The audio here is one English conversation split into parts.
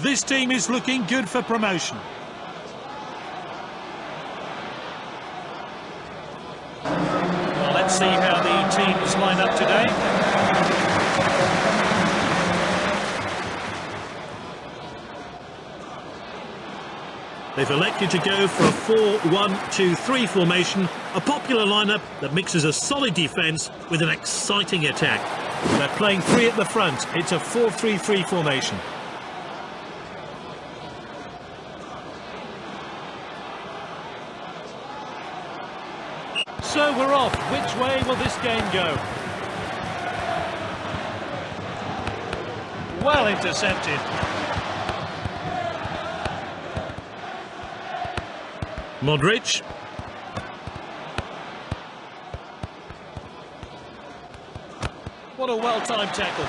This team is looking good for promotion. Well, let's see how the teams line up today. They've elected to go for a 4-1-2-3 formation, a popular lineup that mixes a solid defence with an exciting attack. They're playing three at the front. It's a 4-3-3 formation. So we're off. Which way will this game go? Well intercepted. Modric. What a well-timed tackle.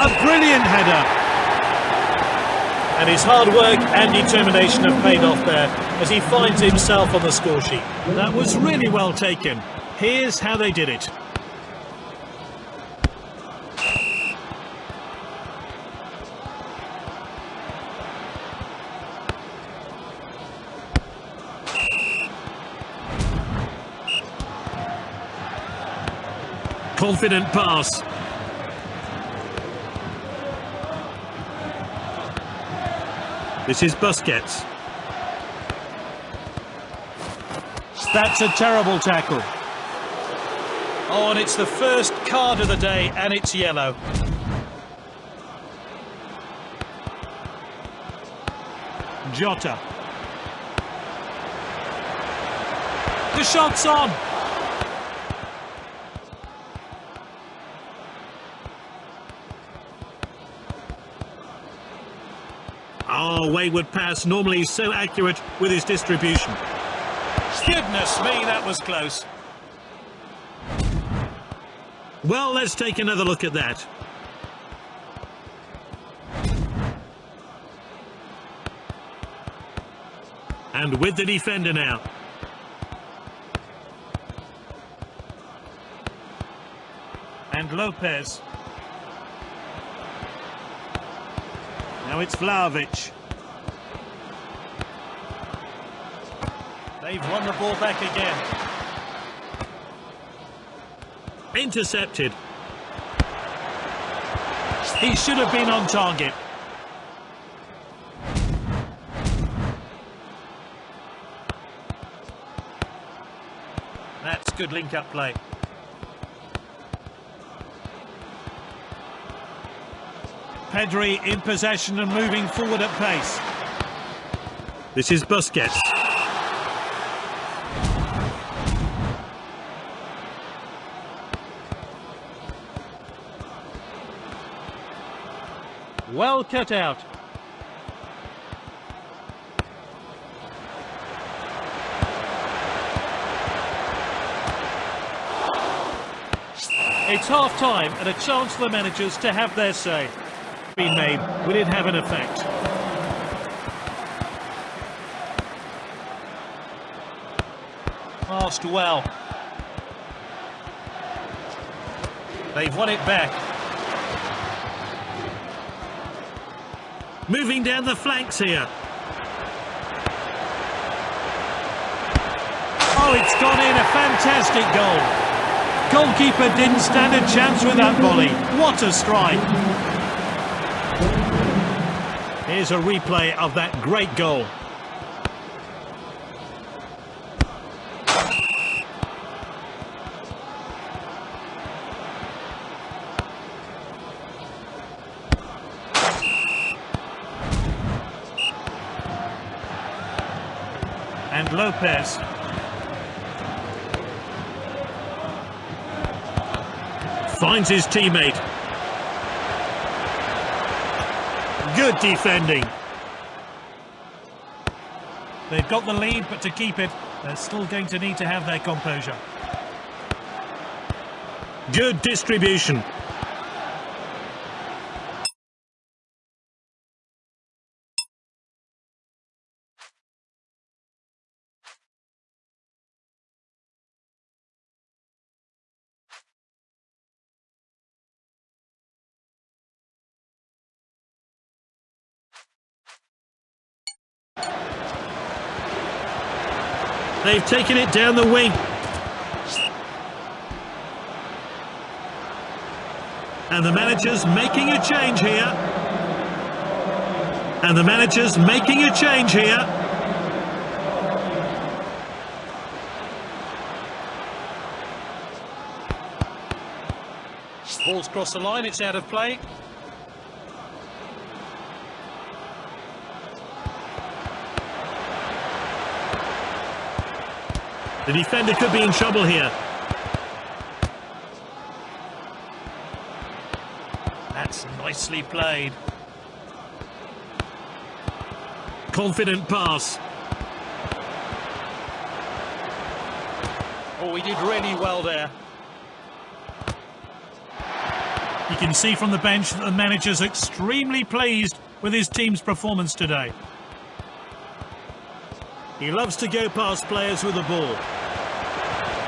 A brilliant header. And his hard work and determination have paid off there as he finds himself on the score sheet. That was really well taken. Here's how they did it. Confident pass. This is Busquets. That's a terrible tackle. Oh, and it's the first card of the day, and it's yellow. Jota. The shot's on. Oh, wayward pass, normally so accurate with his distribution. Goodness me, that was close. Well, let's take another look at that. And with the defender now. And Lopez. Now it's Vlahovic. They've won the ball back again. Intercepted. He should have been on target. That's good link-up play. Pedri in possession and moving forward at pace. This is Busquets. Well cut out. It's half time and a chance for the managers to have their say. Been made, will it have an effect? Passed well. They've won it back. Moving down the flanks here. Oh, it's gone in, a fantastic goal. Goalkeeper didn't stand a chance with that volley. What a strike. Here's a replay of that great goal. And Lopez. Finds his teammate. Good defending. They've got the lead, but to keep it, they're still going to need to have their composure. Good distribution. They've taken it down the wing. And the manager's making a change here. And the manager's making a change here. Ball's crossed the line, it's out of play. The defender could be in trouble here. That's nicely played. Confident pass. Oh, he did really well there. You can see from the bench that the manager's extremely pleased with his team's performance today. He loves to go past players with the ball.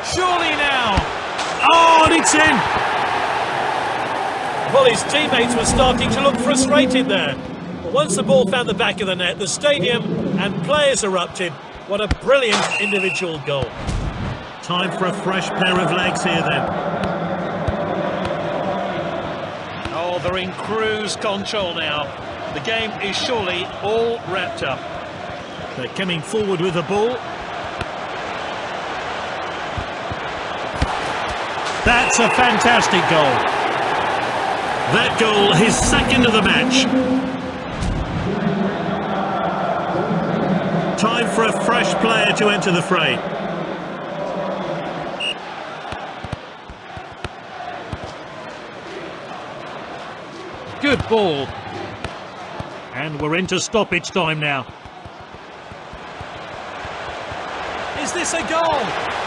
Surely now! Oh, and it's in! Well, his teammates were starting to look frustrated there. But once the ball found the back of the net, the stadium and players erupted. What a brilliant individual goal. Time for a fresh pair of legs here then. Oh, they're in cruise control now. The game is surely all wrapped up. They're coming forward with the ball. That's a fantastic goal. That goal, his second of the match. Time for a fresh player to enter the fray. Good ball. And we're into stoppage time now. Is this a goal?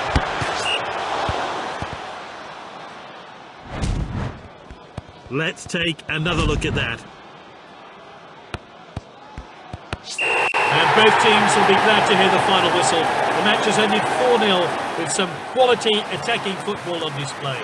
Let's take another look at that. And both teams will be glad to hear the final whistle. The match has ended 4-0 with some quality attacking football on display.